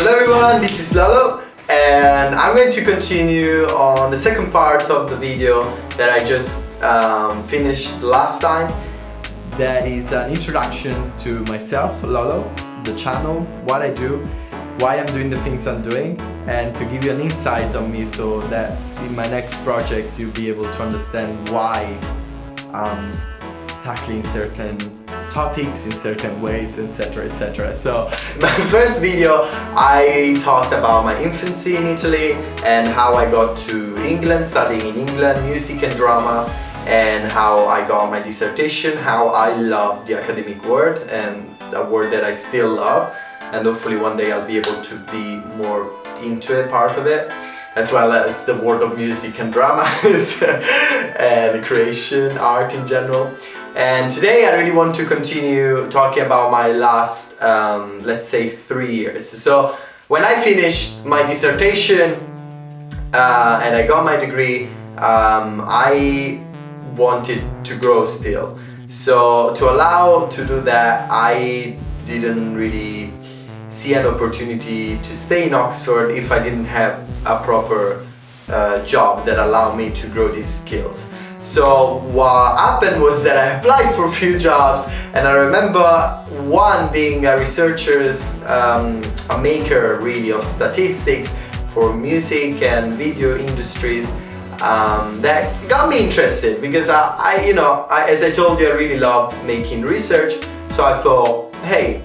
Hello everyone, this is Lalo and I'm going to continue on the second part of the video that I just um, finished last time. That is an introduction to myself, Lalo, the channel, what I do, why I'm doing the things I'm doing and to give you an insight on me so that in my next projects you'll be able to understand why I'm tackling certain topics in certain ways etc etc so my first video I talked about my infancy in Italy and how I got to England studying in England music and drama and how I got my dissertation how I love the academic world and a world that I still love and hopefully one day I'll be able to be more into it, part of it as well as the world of music and drama and creation, art in general. And today I really want to continue talking about my last, um, let's say, three years. So when I finished my dissertation uh, and I got my degree, um, I wanted to grow still. So to allow to do that, I didn't really see an opportunity to stay in Oxford if I didn't have a proper uh, job that allowed me to grow these skills. So what happened was that I applied for a few jobs and I remember one being a researcher's, um, a maker really of statistics for music and video industries um, that got me interested because I, I you know, I, as I told you, I really loved making research. So I thought, hey,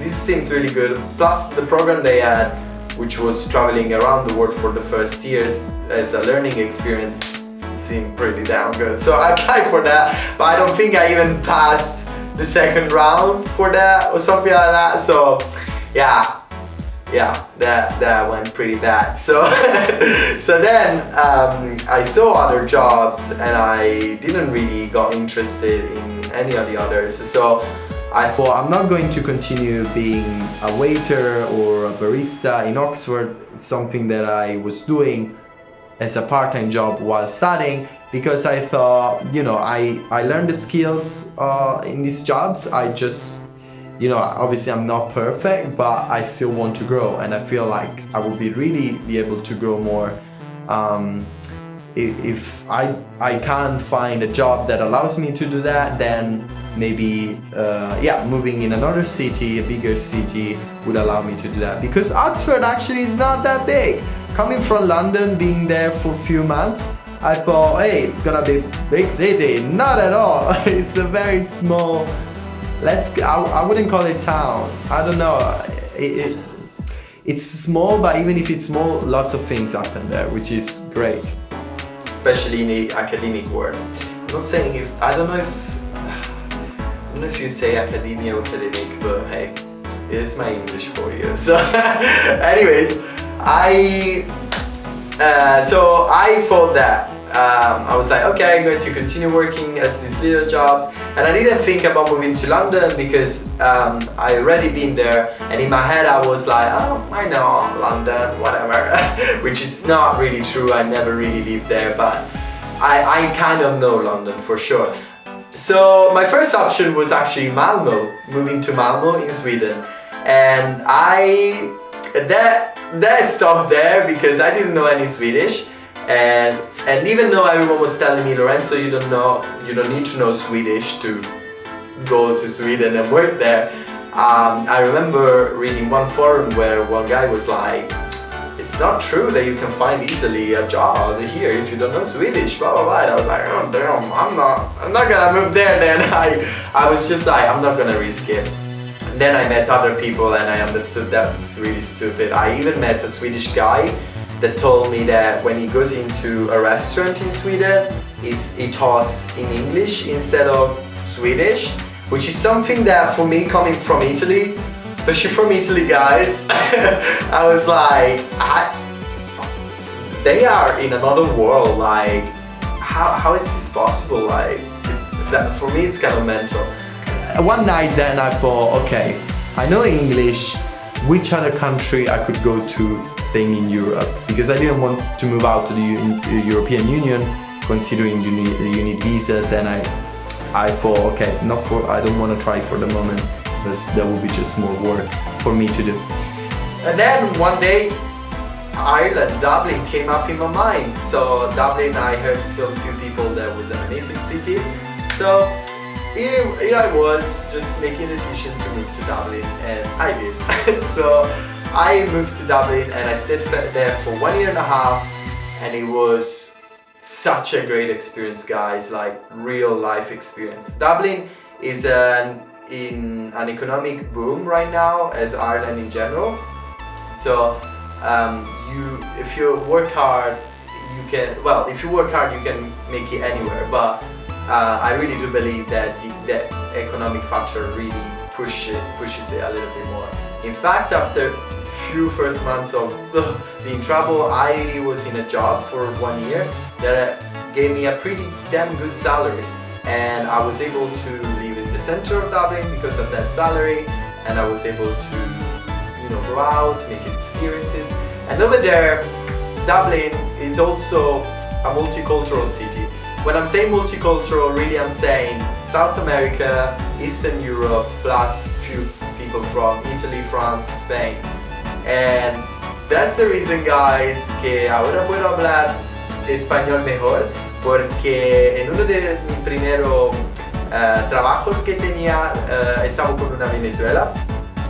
this seems really good. Plus the program they had, which was traveling around the world for the first years as a learning experience, seemed pretty damn good. So I applied for that, but I don't think I even passed the second round for that or something like that. So yeah, yeah, that, that went pretty bad. So, so then um, I saw other jobs and I didn't really got interested in any of the others. So I thought I'm not going to continue being a waiter or a barista in Oxford, something that I was doing as a part-time job while studying because I thought, you know, I, I learned the skills uh, in these jobs. I just, you know, obviously I'm not perfect, but I still want to grow and I feel like I will be really be able to grow more um, if I, I can't find a job that allows me to do that, then maybe, uh, yeah, moving in another city, a bigger city, would allow me to do that. Because Oxford actually is not that big. Coming from London, being there for a few months, I thought, hey, it's gonna be big city. Not at all. it's a very small, let's, I, I wouldn't call it town. I don't know. It, it, it's small, but even if it's small, lots of things happen there, which is great especially in the academic world. I'm not saying if, I don't know if, I don't know if you say academia or academic, but hey, it is my English for you. So anyways, I, uh, so I thought that um, I was like, okay, I'm going to continue working as these little jobs. And I didn't think about moving to London because um, I already been there. And in my head, I was like, oh, I know London, whatever. Which is not really true. I never really lived there, but I, I kind of know London for sure. So my first option was actually Malmo, moving to Malmo in Sweden. And I, that, that stopped there because I didn't know any Swedish. And, and even though everyone was telling me, Lorenzo, you don't know, you don't need to know Swedish to go to Sweden and work there. Um, I remember reading one forum where one guy was like, it's not true that you can find easily a job here if you don't know Swedish, blah blah blah. And I was like, oh damn, I'm not, I'm not gonna move there. Then I, I was just like, I'm not gonna risk it. Then I met other people and I understood that it's really stupid. I even met a Swedish guy that told me that when he goes into a restaurant in Sweden, he talks in English instead of Swedish, which is something that for me coming from Italy, especially from Italy guys, I was like, I, they are in another world, like, how, how is this possible? Like, that, for me it's kind of mental. One night then I thought, okay, I know English, which other country I could go to staying in Europe because I didn't want to move out to the European Union considering you need, you need visas and I I thought okay not for I don't want to try for the moment because that would be just more work for me to do And then one day, Ireland, Dublin came up in my mind. So Dublin, I heard from a few people that was an amazing city. So here, here I was just making a decision to move to Dublin and I did. so I moved to Dublin and I stayed there for one year and a half and it was such a great experience guys, like real life experience. Dublin is an, in an economic boom right now as Ireland in general. So um, you, if you work hard, you can, well, if you work hard, you can make it anywhere. But uh, I really do believe that the, economic factor really push it, pushes it a little bit more. In fact, after few first months of being trouble, I was in a job for one year that gave me a pretty damn good salary and I was able to live in the center of Dublin because of that salary and I was able to you know go out, make experiences and over there Dublin is also a multicultural city. When I'm saying multicultural, really I'm saying South America, Eastern Europe, plus few people from Italy, France, Spain. And that's the reason guys que ahora puedo hablar español mejor porque en uno de mis primeros uh, trabajos que tenía uh, estaba con una Venezuela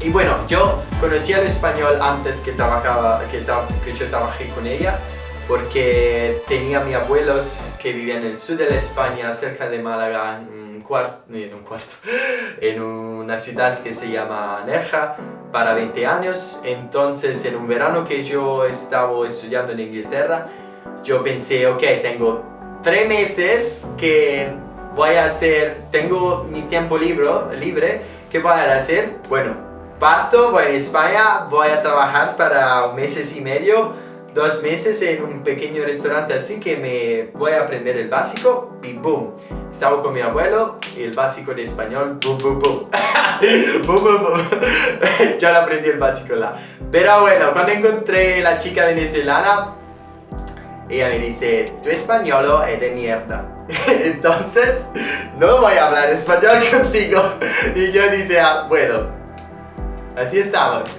y bueno, yo conocía el español antes que, trabajaba, que, que yo trabajé con ella porque tenía mis abuelos que vivían en el sur de la España, cerca de Málaga, en un cuarto, en, un cuarto, en una ciudad que se llama Nerja, para 20 años. Entonces, en un verano que yo estaba estudiando en Inglaterra, yo pensé, ok, tengo tres meses que voy a hacer, tengo mi tiempo libre, libre ¿qué voy a hacer? Bueno, parto, voy a España, voy a trabajar para meses y medio, dos meses en un pequeño restaurante así que me voy a aprender el básico y boom. Estaba con mi abuelo y el básico de español, boom, boom, boom. boom, boom, boom. ya lo aprendí el básico là. Pero bueno, cuando encontré la chica venezolana, ella me dice, tu español es de mierda. Entonces, no voy a hablar español contigo. Y yo dije, ah, bueno, así estamos.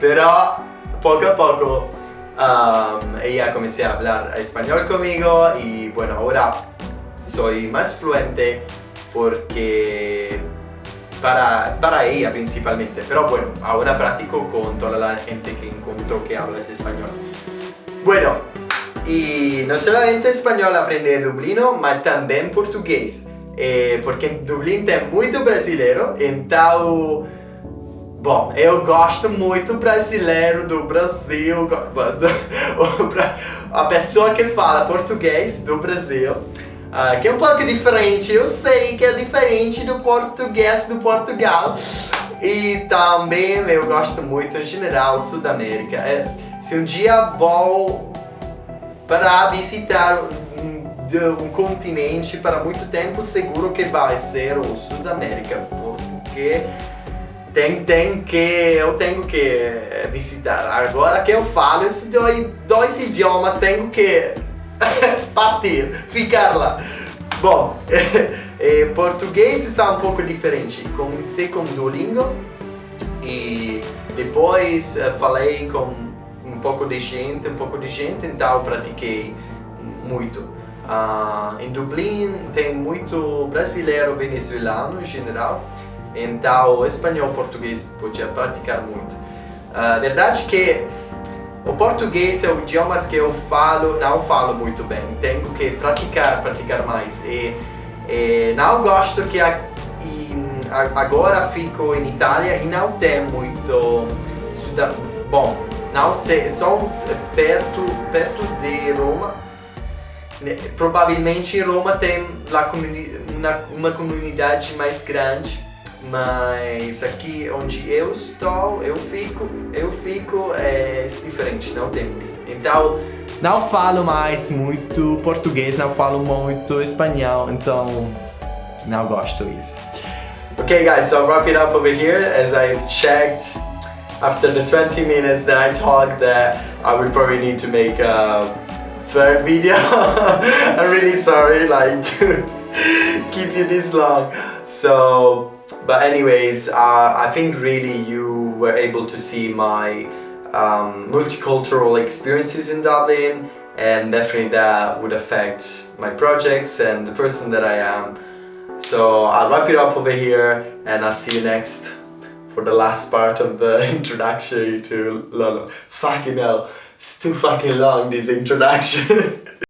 Pero poco a poco um, ella comencé a hablar español conmigo y bueno, ahora soy más fluente porque para, para ella principalmente, pero bueno, ahora practico con toda la gente que encuentro que habla español. Bueno, y no solamente español aprende dublino, ma también portugués, eh, porque en Dublín tem muito brasileiro, então Bom, eu gosto muito brasileiro do Brasil, a pessoa que fala português do Brasil, uh, que é um pouco diferente, eu sei que é diferente do português do Portugal. E também eu gosto muito, em geral, Sudamérica. É, se um dia vou para visitar um, um continente para muito tempo, seguro que vai ser o Sudamérica, porque tem, tem que, eu tenho que eh, visitar. Agora que eu falo isso dois, dois idiomas, tenho que partir, ficar lá. Bom, eh, português está um pouco diferente. Comecei com Duolingo e depois eh, falei com um pouco de gente, um pouco de gente, então pratiquei muito. Uh, em Dublin tem muito brasileiro venezuelano em geral então, espanhol e português podia praticar muito. A uh, verdade que o português é o idioma que eu falo, não falo muito bem. Tenho que praticar, praticar mais. E, e não gosto que a, e, agora fico em Itália e não tem muito... Bom, não sei, sou perto, perto de Roma. Provavelmente em Roma tem uma comunidade mais grande mas aqui onde eu estou, eu fico, eu fico é diferente, não tem. Então, não falo mais muito português, não falo muito espanhol, então não gosto disso. Okay guys, so I'll wrap it up over here as I checked after the 20 minutes that I talked that I would probably need to make a third video. I'm really sorry like to keep you this long. So but anyways, uh, I think really you were able to see my um, multicultural experiences in Dublin and definitely that would affect my projects and the person that I am. So I'll wrap it up over here and I'll see you next for the last part of the introduction to Lolo. Fucking hell, it's too fucking long this introduction.